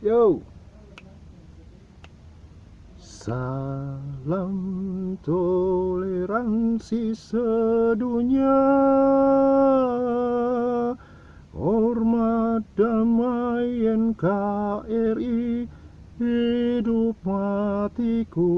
Yo. Salam toleransi sedunia Hormat damai NKRI Hidup matiku